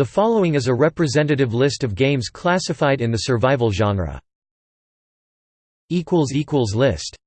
The following is a representative list of games classified in the survival genre. List